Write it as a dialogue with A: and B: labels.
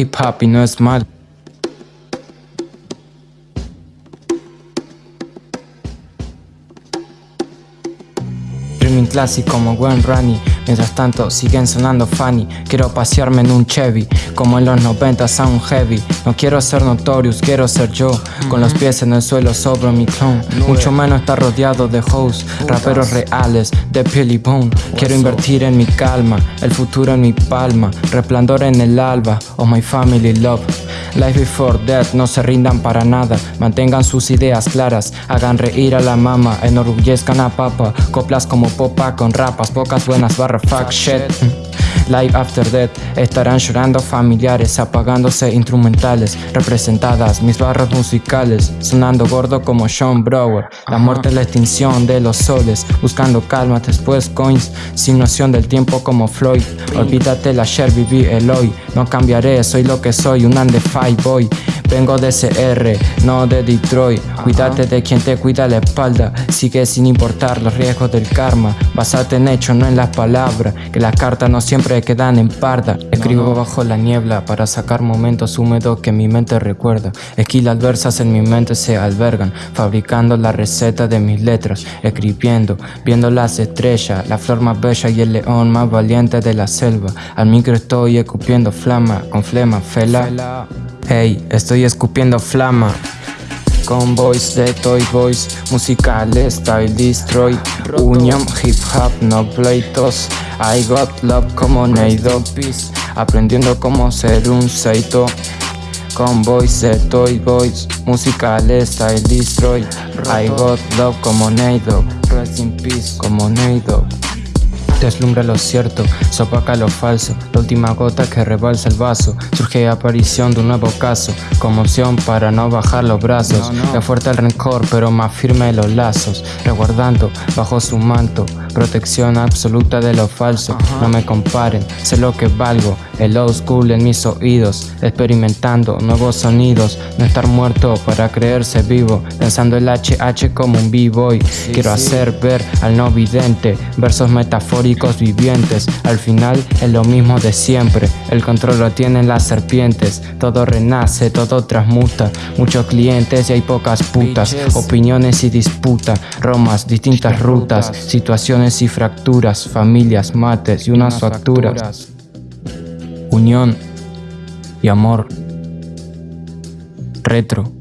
A: Hip hop y no es mal. Dreaming clásico como Gwen Rani Mientras tanto siguen sonando funny Quiero pasearme en un Chevy Como en los 90 sound heavy. No quiero ser notorious, quiero ser yo Con los pies en el suelo sobre mi clone Mucho menos estar rodeado de hoes Raperos reales, de Pilly Bone. Quiero invertir en mi calma El futuro en mi palma Resplandor en el alba Oh my family love. Life before death, no se rindan para nada Mantengan sus ideas claras Hagan reír a la mama Enorgullezcan a papa Coplas como popa con rapas Pocas buenas barra fuck shit Live After Death estarán llorando familiares, apagándose instrumentales, representadas mis barras musicales, sonando gordo como Sean Brower. La muerte la extinción de los soles, buscando calma después coins, sin noción del tiempo como Floyd. Olvídate la ayer, viví el hoy, no cambiaré, soy lo que soy, un five boy. Vengo de CR, no de Detroit. Cuídate de quien te cuida la espalda. Sigue sin importar los riesgos del karma. Basate en hechos, no en las palabras. Que las cartas no siempre quedan en parda. Escribo bajo la niebla para sacar momentos húmedos que mi mente recuerda. Esquilas adversas en mi mente se albergan. Fabricando la receta de mis letras. Escribiendo, viendo las estrellas. La flor más bella y el león más valiente de la selva. Al micro estoy escupiendo flama, con flema, fela. Hey, estoy escupiendo flama. Con voice de Toy Boys, musicales, style destroy, union, hip hop, no pleitos, I got love como Neido Peace, aprendiendo cómo ser un seito. Con voice de Toy Boys, musicales, style destroy, I got love como Neido, rest in peace como Neido. Deslumbra lo cierto, sopaca lo falso, la última gota que rebalsa el vaso. Surge aparición de un nuevo caso, como opción para no bajar los brazos. Le fuerte el rencor, pero más firme los lazos, resguardando bajo su manto. Protección absoluta de lo falso, no me comparen, sé lo que valgo. El old school en mis oídos, experimentando nuevos sonidos. No estar muerto para creerse vivo, pensando el HH como un b-boy. Quiero hacer ver al no vidente versos metafóricos vivientes. Al final es lo mismo de siempre. El control lo tienen las serpientes. Todo renace, todo transmuta. Muchos clientes y hay pocas putas. Opiniones y disputa Romas, distintas rutas. Situaciones y fracturas. Familias, mates y unas facturas. Unión y amor. Retro